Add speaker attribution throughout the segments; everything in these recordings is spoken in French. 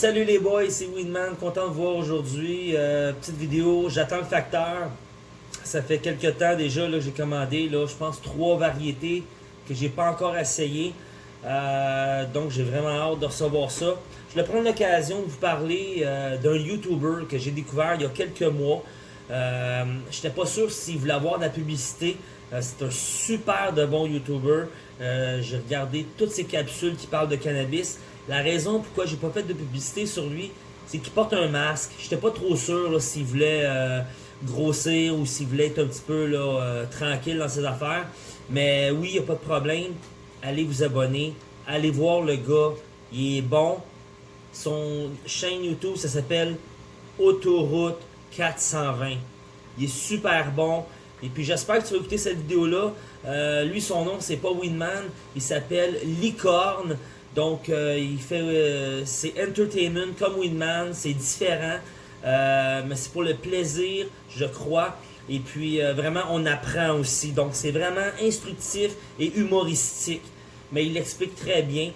Speaker 1: Salut les boys, c'est Winman, content de vous voir aujourd'hui. Euh, petite vidéo, j'attends le facteur. Ça fait quelques temps déjà que j'ai commandé, je pense, trois variétés que j'ai pas encore essayé. Euh, donc j'ai vraiment hâte de recevoir ça. Je vais prendre l'occasion de vous parler euh, d'un YouTuber que j'ai découvert il y a quelques mois. Euh, J'étais pas sûr s'il voulait avoir de la publicité. C'est un super de bon YouTuber. j'ai regardé toutes ses capsules qui parlent de cannabis. La raison pourquoi j'ai pas fait de publicité sur lui, c'est qu'il porte un masque. J'étais pas trop sûr s'il voulait grossir ou s'il voulait être un petit peu tranquille dans ses affaires. Mais oui, il n'y a pas de problème. Allez vous abonner. Allez voir le gars. Il est bon. Son chaîne YouTube, ça s'appelle Autoroute 420. Il est super bon. Et puis j'espère que tu vas écouter cette vidéo-là. Euh, lui, son nom, c'est pas Winman. Il s'appelle Licorne. Donc, euh, il fait... Euh, c'est entertainment comme Winman. C'est différent. mais c'est pour le plaisir, je crois. Et puis, vraiment, on apprend aussi. Donc, c'est vraiment instructif et humoristique. Mais il l'explique très bien.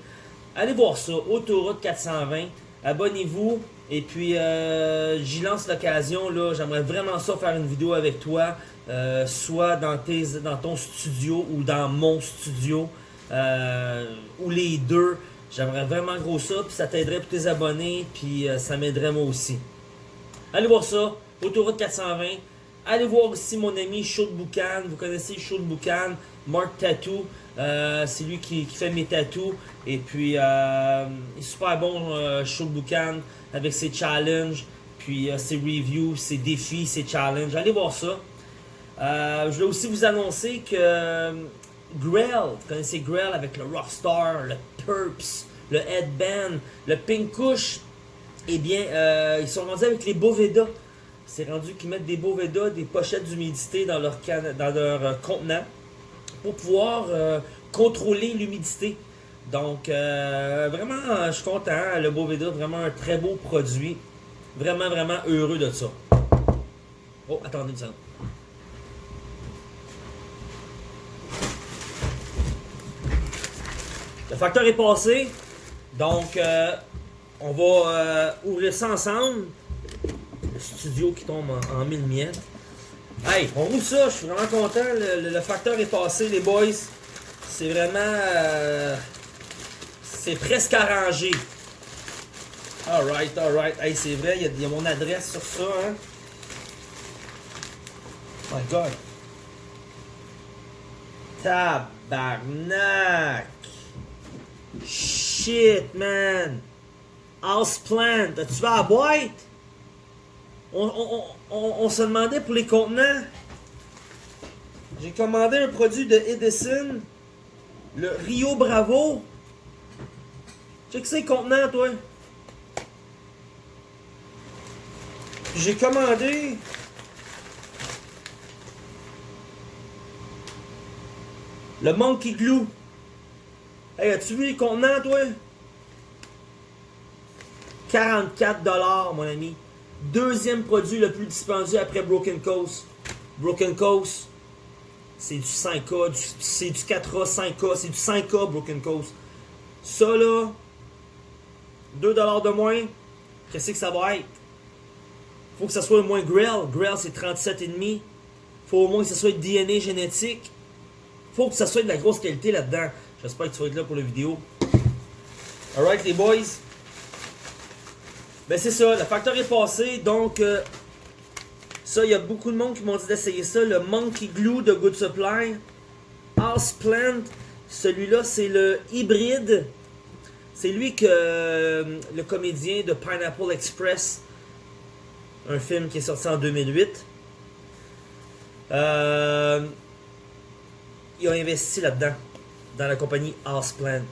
Speaker 1: Allez voir ça, Autoroute 420. Abonnez-vous. Et puis, euh, j'y lance l'occasion. là. J'aimerais vraiment ça faire une vidéo avec toi. Euh, soit dans, tes, dans ton studio ou dans mon studio. ou les deux. J'aimerais vraiment gros ça. Puis ça t'aiderait pour tes abonnés. Puis ça m'aiderait moi aussi. Allez voir ça. Autoroute 420. Allez voir aussi mon ami Chaud Boucan. Vous connaissez Chaud Boucan, Mark Tattoo. Euh, c'est lui qui, fait mes tattoos. Et puis, euh, il est super bon, euh, avec ses challenges, puis euh, ses reviews, ses défis, ses challenges. Allez voir ça. je vais aussi vous annoncer que Grell, vous connaissez Grell avec le Rockstar, le Purps, le Headband, le Pink Kush, eh bien, ils sont rendus avec les Boveda. C'est rendu qu'ils mettent des Boveda, des pochettes d'humidité dans leur, dans leur contenant pour pouvoir euh, contrôler l'humidité. Donc, euh, vraiment, je suis content. Le Boveda, vraiment un très beau produit. Vraiment, vraiment heureux de ça. Oh, attendez une. Le facteur est passé. Donc, on va ouvrir ça ensemble studio qui tombe en, mille miettes. Hey, on roule ça, je suis vraiment content. Le, facteur est passé, les boys. C'est vraiment... Euh, c'est presque arrangé. Alright, alright. Hey, c'est vrai, il y, a mon adresse sur ça, hein. My God. Tabarnak. Shit, man. House plant. As-tu vas à? On, se demandait pour les contenants. J'ai commandé un produit de Edison, le Rio Bravo. Check ces contenants, toi. J'ai commandé le Monkey Glue. Hey, as-tu vu les contenants, toi? 44$, mon ami. Deuxième produit le plus dispendieux après Broken Coast. Broken Coast, c'est du 5K, c'est du 4A, 5K, c'est du 5K Broken Coast. Ça là, 2$ de moins, qu'est-ce que ça va être? Faut que ça soit au moins Grail. Grail c'est 37,5. Faut au moins que ça soit DNA génétique. Faut que ça soit de la grosse qualité là-dedans. J'espère que tu vas être là pour la vidéo. Alright les boys. Ben c'est ça, le facteur est passé, donc euh, ça, il y a beaucoup de monde qui m'ont dit d'essayer ça, le Monkey Glue de Good Supply, House Plant, celui-là c'est le hybride, c'est lui que euh, le comédien de Pineapple Express, un film qui est sorti en 2008, euh, il a investi là-dedans, dans la compagnie House Plant.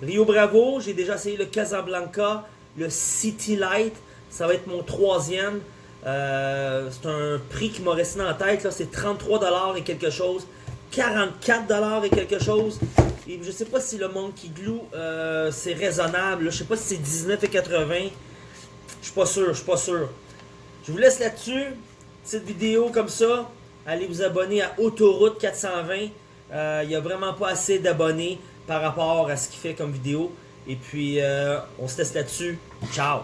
Speaker 1: Rio Bravo, j'ai déjà essayé le Casablanca, le City Light, ça va être mon troisième. Euh, c'est un prix qui m'a resté la tête. C'est 33$ et quelque chose. 44$ et quelque chose. Et je sais pas si le Monkey Glue euh, c'est raisonnable. Je sais pas si c'est 19,80$. Je suis pas sûr, je suis pas sûr. Je vous laisse là-dessus. petite vidéo comme ça, allez vous abonner à Autoroute 420. Il n'y a vraiment pas assez d'abonnés par rapport à ce qu'il fait comme vidéo. Et puis, euh, on se teste là-dessus. Ciao!